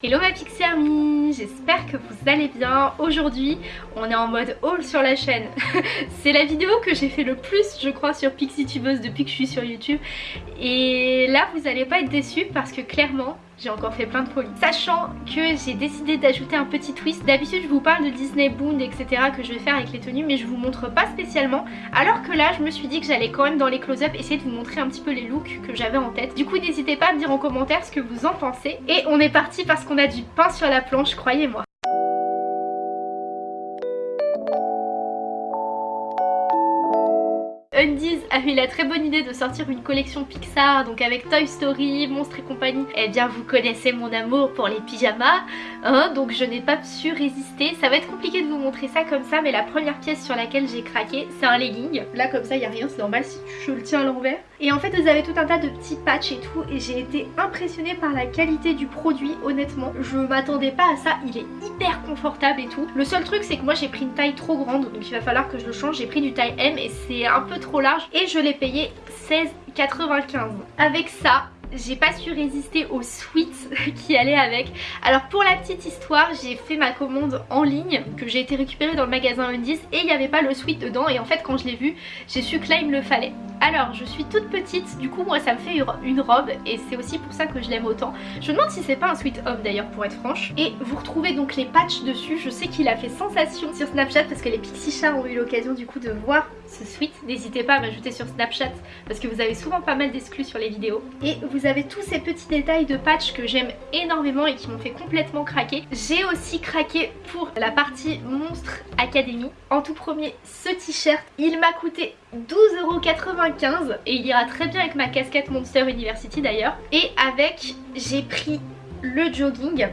Hello ma Pixie Army, j'espère que vous allez bien. Aujourd'hui, on est en mode haul sur la chaîne. C'est la vidéo que j'ai fait le plus, je crois, sur Pixie Tubeuse depuis que je suis sur YouTube. Et là, vous allez pas être déçus parce que clairement, j'ai encore fait plein de folies. Sachant que j'ai décidé d'ajouter un petit twist. D'habitude, je vous parle de Disney Bound, etc. que je vais faire avec les tenues, mais je vous montre pas spécialement. Alors que là, je me suis dit que j'allais quand même dans les close-up essayer de vous montrer un petit peu les looks que j'avais en tête. Du coup, n'hésitez pas à me dire en commentaire ce que vous en pensez. Et on est parti parce qu'on a du pain sur la planche, croyez-moi. Undies a eu la très bonne idée de sortir une collection Pixar, donc avec Toy Story, Monstres et compagnie. Eh bien vous connaissez mon amour pour les pyjamas, hein, donc je n'ai pas su résister. Ça va être compliqué de vous montrer ça comme ça, mais la première pièce sur laquelle j'ai craqué, c'est un legging. Là comme ça, il n'y a rien, c'est normal si je le tiens à l'envers. Et en fait vous avez tout un tas de petits patchs et tout, et j'ai été impressionnée par la qualité du produit, honnêtement. Je m'attendais pas à ça, il est hyper confortable et tout. Le seul truc c'est que moi j'ai pris une taille trop grande, donc il va falloir que je le change. J'ai pris du taille M et c'est un peu trop large et je l'ai payé 16,95. Avec ça, j'ai pas su résister aux sweats qui allaient avec. Alors pour la petite histoire, j'ai fait ma commande en ligne que j'ai été récupérée dans le magasin Undies et il n'y avait pas le sweat dedans et en fait quand je l'ai vu, j'ai su que là il me le fallait. Alors je suis toute petite, du coup moi ça me fait une robe et c'est aussi pour ça que je l'aime autant. Je me demande si c'est pas un sweat homme d'ailleurs pour être franche. Et vous retrouvez donc les patchs dessus, je sais qu'il a fait sensation sur Snapchat parce que les Pixie Chats ont eu l'occasion du coup de voir ce sweat. N'hésitez pas à m'ajouter sur Snapchat parce que vous avez souvent pas mal d'exclus sur les vidéos. Et vous avez tous ces petits détails de patch que j'aime énormément et qui m'ont fait complètement craquer. J'ai aussi craqué pour la partie Monstre Academy. En tout premier, ce t-shirt, il m'a coûté 12,95€ et il ira très bien avec ma casquette Monster University d'ailleurs. Et avec, j'ai pris le jogging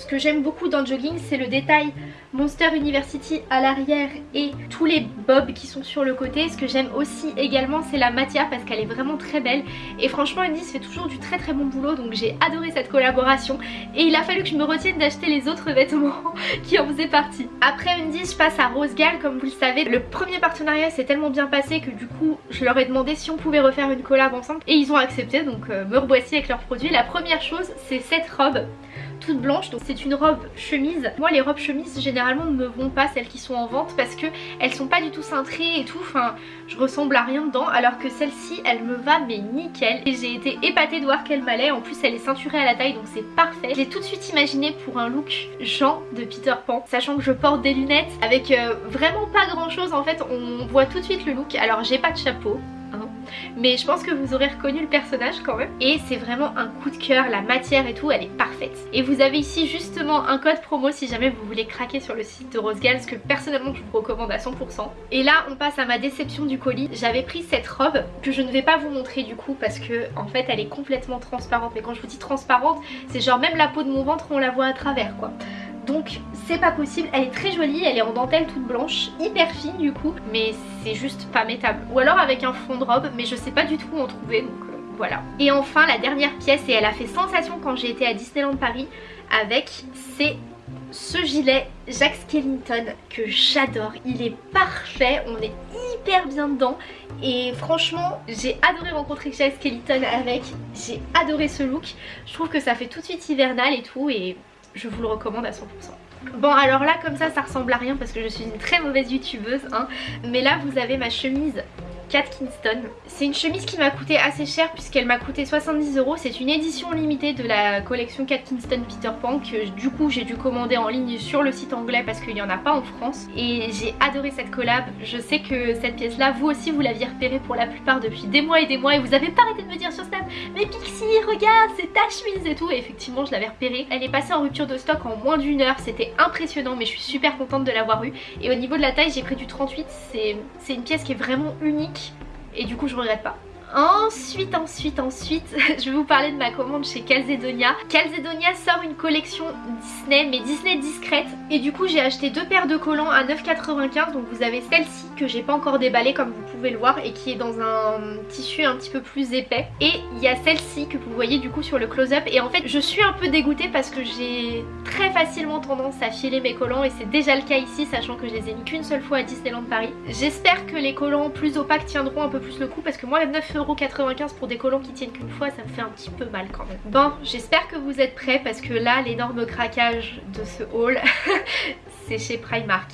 ce que j'aime beaucoup dans le jogging c'est le détail Monster University à l'arrière et tous les bobs qui sont sur le côté. Ce que j'aime aussi également c'est la matière parce qu'elle est vraiment très belle et franchement Undies fait toujours du très très bon boulot donc j'ai adoré cette collaboration et il a fallu que je me retienne d'acheter les autres vêtements qui en faisaient partie. Après Undies je passe à Rose Gal comme vous le savez. Le premier partenariat s'est tellement bien passé que du coup je leur ai demandé si on pouvait refaire une collab ensemble et ils ont accepté donc euh, me revoici avec leurs produits. La première chose c'est cette robe toute blanche donc c'est une robe chemise. Moi les robes chemises généralement ne me vont pas celles qui sont en vente parce que elles sont pas du tout cintrées et tout. Enfin je ressemble à rien dedans alors que celle-ci elle me va mais nickel. Et j'ai été épatée de voir qu'elle m'allait. En plus elle est ceinturée à la taille donc c'est parfait. J'ai tout de suite imaginé pour un look Jean de Peter Pan sachant que je porte des lunettes avec euh, vraiment pas grand chose en fait on voit tout de suite le look. Alors j'ai pas de chapeau mais je pense que vous aurez reconnu le personnage quand même. Et c'est vraiment un coup de cœur, la matière et tout elle est parfaite. Et vous avez ici justement un code promo si jamais vous voulez craquer sur le site de Rose ce que personnellement je vous recommande à 100% et là on passe à ma déception du colis. J'avais pris cette robe que je ne vais pas vous montrer du coup parce que en fait elle est complètement transparente. Mais quand je vous dis transparente c'est genre même la peau de mon ventre on la voit à travers quoi donc c'est pas possible, elle est très jolie, elle est en dentelle toute blanche, hyper fine du coup, mais c'est juste pas métable. Ou alors avec un fond de robe, mais je sais pas du tout où en trouver, donc euh, voilà. Et enfin la dernière pièce, et elle a fait sensation quand j'ai été à Disneyland Paris avec, c'est ce gilet Jack Skellington que j'adore, il est parfait, on est hyper bien dedans. Et franchement j'ai adoré rencontrer Jack Skellington avec, j'ai adoré ce look, je trouve que ça fait tout de suite hivernal et tout et je vous le recommande à 100%. Bon alors là comme ça ça ressemble à rien parce que je suis une très mauvaise youtubeuse hein, mais là vous avez ma chemise Cat Kingston. C'est une chemise qui m'a coûté assez cher puisqu'elle m'a coûté 70 euros. C'est une édition limitée de la collection Cat Kingston Peter Pan que du coup j'ai dû commander en ligne sur le site anglais parce qu'il n'y en a pas en France. Et j'ai adoré cette collab. Je sais que cette pièce là, vous aussi vous l'aviez repérée pour la plupart depuis des mois et des mois et vous avez pas arrêté de me dire sur Snap mais Pixie regarde c'est ta chemise et tout et effectivement je l'avais repérée. Elle est passée en rupture de stock en moins d'une heure. C'était impressionnant mais je suis super contente de l'avoir eu. Et au niveau de la taille j'ai pris du 38. C'est une pièce qui est vraiment unique et du coup je regrette pas. Ensuite, ensuite, ensuite, je vais vous parler de ma commande chez Calzedonia. Calzedonia sort une collection Disney, mais Disney discrète. Et du coup, j'ai acheté deux paires de collants à 9,95. Donc vous avez celle-ci que j'ai pas encore déballée comme vous pouvez le voir et qui est dans un tissu un petit peu plus épais. Et il y a celle-ci que vous voyez du coup sur le close-up. Et en fait, je suis un peu dégoûtée parce que j'ai très facilement tendance à filer mes collants et c'est déjà le cas ici, sachant que je les ai mis qu'une seule fois à Disneyland Paris. J'espère que les collants plus opaques tiendront un peu plus le coup parce que moi, 9 19,95€ pour des collants qui tiennent qu'une fois, ça me fait un petit peu mal quand même. Bon, j'espère que vous êtes prêts parce que là, l'énorme craquage de ce haul, c'est chez Primark.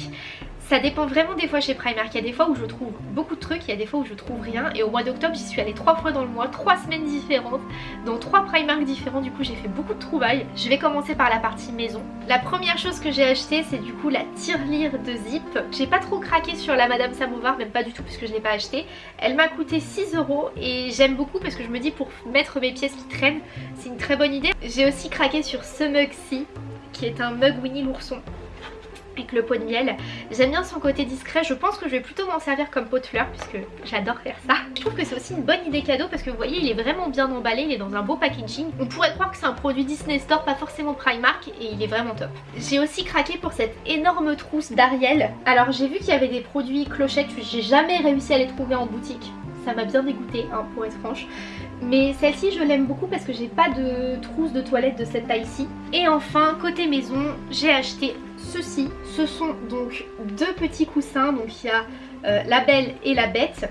Ça dépend vraiment des fois chez Primark. Il y a des fois où je trouve beaucoup de trucs, il y a des fois où je trouve rien. Et au mois d'octobre, j'y suis allée trois fois dans le mois, trois semaines différentes, dans trois Primark différents. Du coup, j'ai fait beaucoup de trouvailles. Je vais commencer par la partie maison. La première chose que j'ai acheté, c'est du coup la tirelire de Zip. J'ai pas trop craqué sur la Madame Samovar, même pas du tout puisque je l'ai pas acheté. Elle m'a coûté 6 euros et j'aime beaucoup parce que je me dis pour mettre mes pièces qui traînent, c'est une très bonne idée. J'ai aussi craqué sur ce mug-ci, qui est un mug Winnie l'ourson le pot de miel. J'aime bien son côté discret, je pense que je vais plutôt m'en servir comme pot de fleurs puisque j'adore faire ça. Je trouve que c'est aussi une bonne idée cadeau parce que vous voyez il est vraiment bien emballé, il est dans un beau packaging. On pourrait croire que c'est un produit Disney Store, pas forcément Primark et il est vraiment top. J'ai aussi craqué pour cette énorme trousse d'Ariel. Alors j'ai vu qu'il y avait des produits clochettes, j'ai jamais réussi à les trouver en boutique. Ça m'a bien dégoûté hein, pour être franche. Mais celle-ci je l'aime beaucoup parce que j'ai pas de trousse de toilette de cette taille-ci. Et enfin côté maison j'ai acheté ceci. Ce sont donc deux petits coussins. Donc il y a euh, la belle et la bête.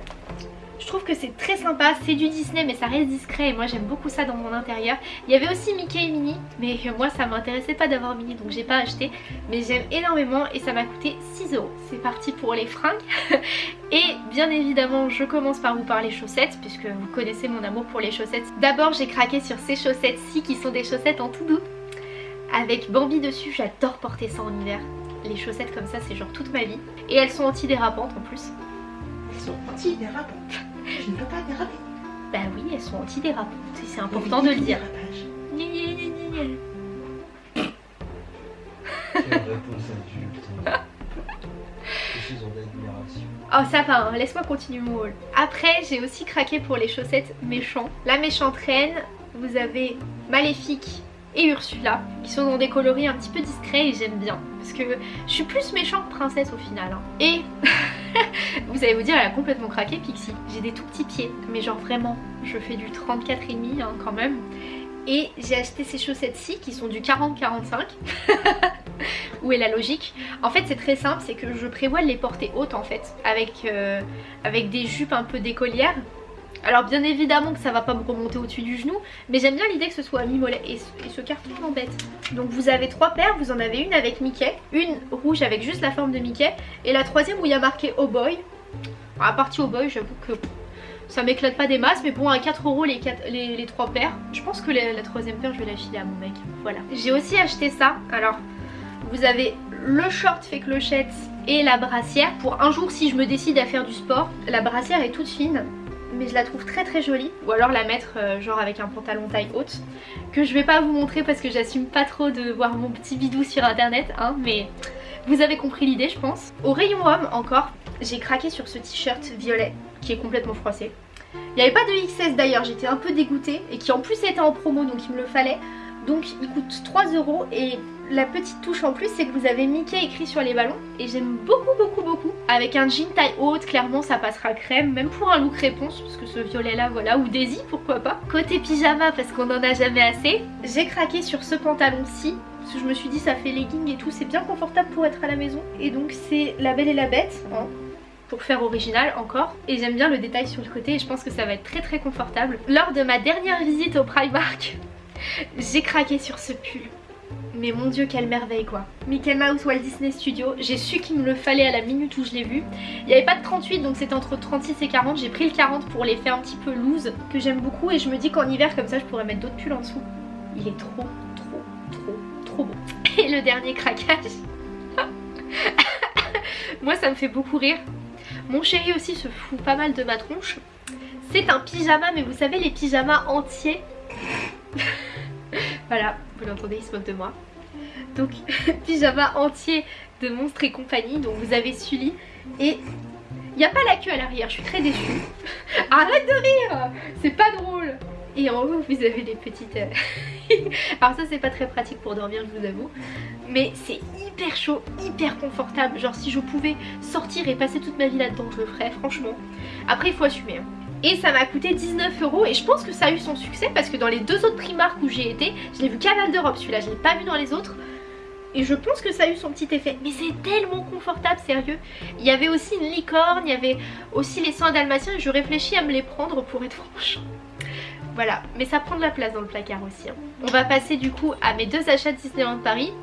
Je trouve que c'est très sympa, c'est du Disney mais ça reste discret et moi j'aime beaucoup ça dans mon intérieur. Il y avait aussi Mickey et Minnie mais moi ça m'intéressait pas d'avoir Minnie donc j'ai pas acheté. Mais j'aime énormément et ça m'a coûté 6 euros. C'est parti pour les fringues. et bien évidemment je commence par vous parler chaussettes puisque vous connaissez mon amour pour les chaussettes. D'abord j'ai craqué sur ces chaussettes-ci qui sont des chaussettes en tout doux avec Bambi dessus. J'adore porter ça en hiver. Les chaussettes comme ça, c'est genre toute ma vie. Et elles sont antidérapantes en plus. Elles sont antidérapantes. Je ne peux pas déraper. Bah oui, elles sont antidérapantes. C'est important de le dire. Oh ça va, hein. laisse-moi continuer mon haul. Après j'ai aussi craqué pour les chaussettes méchants. La méchante reine, vous avez Maléfique et Ursula qui sont dans des coloris un petit peu discrets et j'aime bien. Parce que je suis plus méchante princesse au final hein. et vous allez vous dire elle a complètement craqué Pixie. J'ai des tout petits pieds. Mais genre vraiment je fais du 34,5 hein, quand même. Et j'ai acheté ces chaussettes-ci qui sont du 40-45 où est la logique. En fait c'est très simple, c'est que je prévois de les porter hautes en fait avec, euh, avec des jupes un peu d'écolière alors bien évidemment que ça va pas me remonter au-dessus du genou, mais j'aime bien l'idée que ce soit à mi-mollet. Et, ce carton m'embête. Donc vous avez trois paires, vous en avez une avec Mickey, une rouge avec juste la forme de Mickey, et la troisième où il y a marqué Oh Boy. À partir Oh Boy, j'avoue que ça m'éclate pas des masses, mais bon à 4 euros les, les, trois paires. Je pense que la, la troisième paire je vais la filer à mon mec. Voilà. J'ai aussi acheté ça. Alors vous avez le short fait clochette et la brassière pour un jour si je me décide à faire du sport. La brassière est toute fine mais je la trouve très très jolie ou alors la mettre euh, genre avec un pantalon taille haute que je vais pas vous montrer parce que j'assume pas trop de voir mon petit bidou sur internet hein, mais vous avez compris l'idée je pense. Au rayon homme encore j'ai craqué sur ce t-shirt violet qui est complètement froissé. Il n'y avait pas de XS d'ailleurs j'étais un peu dégoûtée et qui en plus était en promo donc il me le fallait donc il coûte 3 euros et la petite touche en plus c'est que vous avez Mickey écrit sur les ballons et j'aime beaucoup beaucoup beaucoup. Avec un jean taille haute clairement ça passera crème même pour un look réponse parce que ce violet là voilà ou Daisy pourquoi pas. Côté pyjama parce qu'on en a jamais assez j'ai craqué sur ce pantalon-ci parce que je me suis dit ça fait legging et tout c'est bien confortable pour être à la maison et donc c'est la belle et la bête hein, pour faire original encore et j'aime bien le détail sur le côté et je pense que ça va être très très confortable. Lors de ma dernière visite au Primark j'ai craqué sur ce pull. Mais mon dieu quelle merveille quoi. Mickey Mouse Walt Disney Studio J'ai su qu'il me le fallait à la minute où je l'ai vu. Il n'y avait pas de 38 donc c'était entre 36 et 40 J'ai pris le 40 pour les faire un petit peu loose Que j'aime beaucoup et je me dis qu'en hiver comme ça je pourrais mettre d'autres pulls en dessous. Il est trop trop trop trop beau. Et le dernier craquage. Moi ça me fait beaucoup rire. Mon chéri aussi se fout pas mal de ma tronche. C'est un pyjama mais vous savez les pyjamas entiers voilà, vous l'entendez, il se moque de moi. Donc, pyjama entier de monstres et compagnie. Donc, vous avez Sully. Et il n'y a pas la queue à l'arrière, je suis très déçue. Arrête de rire C'est pas drôle Et en haut, vous avez des petites... Euh, Alors ça, c'est pas très pratique pour dormir, je vous avoue. Mais c'est hyper chaud, hyper confortable. Genre, si je pouvais sortir et passer toute ma vie là-dedans, je le ferais, franchement. Après, il faut assumer. Hein et ça m'a coûté 19 euros et je pense que ça a eu son succès parce que dans les deux autres Primark où j'ai été, je l'ai vu qu'à Val d'Europe celui-là, je l'ai pas vu dans les autres et je pense que ça a eu son petit effet. Mais c'est tellement confortable, sérieux. Il y avait aussi une licorne, il y avait aussi les soins dalmatiens et je réfléchis à me les prendre pour être franche. Voilà, mais ça prend de la place dans le placard aussi. Hein. On va passer du coup à mes deux achats Disneyland Paris.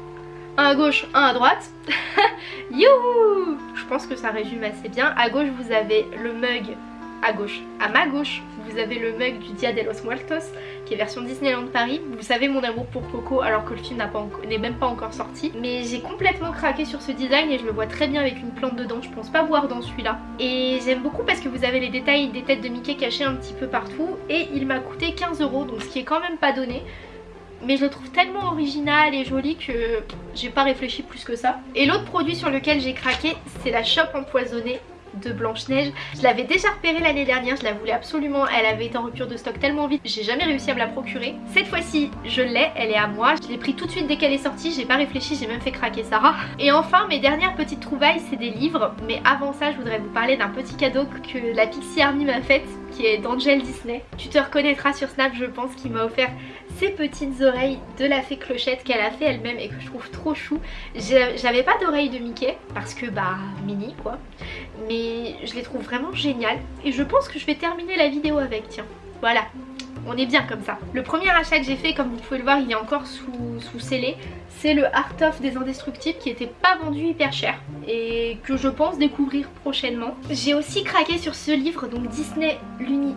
Un à gauche, un à droite. Youhou Je pense que ça résume assez bien. À gauche, vous avez le mug à gauche. À ma gauche, vous avez le mug du Dia de los Muertos, qui est version Disneyland Paris. Vous savez mon amour pour Coco, alors que le film n'est même pas encore sorti. Mais j'ai complètement craqué sur ce design et je le vois très bien avec une plante dedans. Je pense pas voir dans celui-là. Et j'aime beaucoup parce que vous avez les détails des têtes de Mickey cachées un petit peu partout. Et il m'a coûté 15 euros, donc ce qui est quand même pas donné mais je le trouve tellement original et joli que j'ai pas réfléchi plus que ça. Et l'autre produit sur lequel j'ai craqué, c'est la chope empoisonnée de Blanche-Neige. Je l'avais déjà repérée l'année dernière, je la voulais absolument, elle avait été en rupture de stock tellement vite, j'ai jamais réussi à me la procurer. Cette fois-ci, je l'ai, elle est à moi, je l'ai pris tout de suite dès qu'elle est sortie, j'ai pas réfléchi, j'ai même fait craquer Sarah. Et enfin, mes dernières petites trouvailles, c'est des livres, mais avant ça, je voudrais vous parler d'un petit cadeau que la Pixie Army m'a fait qui est d'Angel Disney. Tu te reconnaîtras sur Snap je pense qui m'a offert ces petites oreilles de la fée clochette qu'elle a fait elle-même et que je trouve trop chou. J'avais pas d'oreilles de Mickey parce que bah mini quoi. Mais je les trouve vraiment géniales. Et je pense que je vais terminer la vidéo avec tiens. Voilà on est bien comme ça. Le premier achat que j'ai fait, comme vous pouvez le voir, il est encore sous, sous scellé. C'est le Art of des Indestructibles qui était pas vendu hyper cher et que je pense découvrir prochainement. J'ai aussi craqué sur ce livre, donc Disney,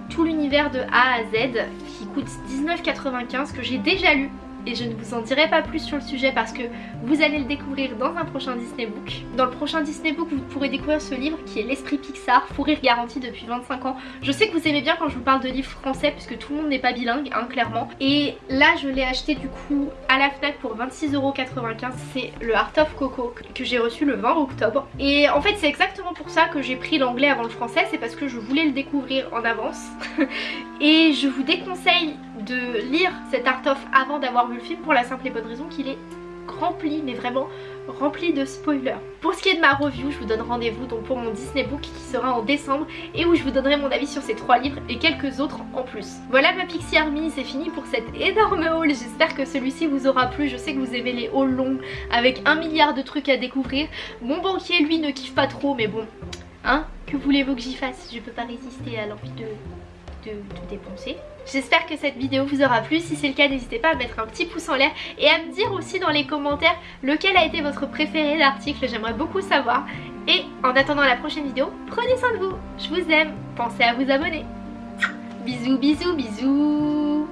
tout l'univers de A à Z, qui coûte 19,95 que j'ai déjà lu et je ne vous en dirai pas plus sur le sujet parce que vous allez le découvrir dans un prochain Disney Book. Dans le prochain Disney Book, vous pourrez découvrir ce livre qui est L'Esprit Pixar, fou rire garanti depuis 25 ans. Je sais que vous aimez bien quand je vous parle de livres français puisque tout le monde n'est pas bilingue, hein, clairement. Et là, je l'ai acheté du coup à la FNAC pour 26,95€. C'est le Art of Coco que j'ai reçu le 20 octobre. Et en fait, c'est exactement pour ça que j'ai pris l'anglais avant le français. C'est parce que je voulais le découvrir en avance. et je vous déconseille de lire cet art of avant d'avoir vu le film pour la simple et bonne raison qu'il est rempli, mais vraiment rempli de spoilers. Pour ce qui est de ma review, je vous donne rendez-vous donc pour mon Disney Book qui sera en décembre et où je vous donnerai mon avis sur ces trois livres et quelques autres en plus. Voilà ma Pixie Army, c'est fini pour cet énorme haul. J'espère que celui-ci vous aura plu. Je sais que vous aimez les hauls longs avec un milliard de trucs à découvrir. Mon banquier lui ne kiffe pas trop mais bon, hein, que voulez-vous que j'y fasse? Je peux pas résister à l'envie de dépenser. J'espère que cette vidéo vous aura plu, si c'est le cas n'hésitez pas à mettre un petit pouce en l'air et à me dire aussi dans les commentaires lequel a été votre préféré l'article, j'aimerais beaucoup savoir. Et en attendant la prochaine vidéo, prenez soin de vous, je vous aime, pensez à vous abonner. Bisous bisous bisous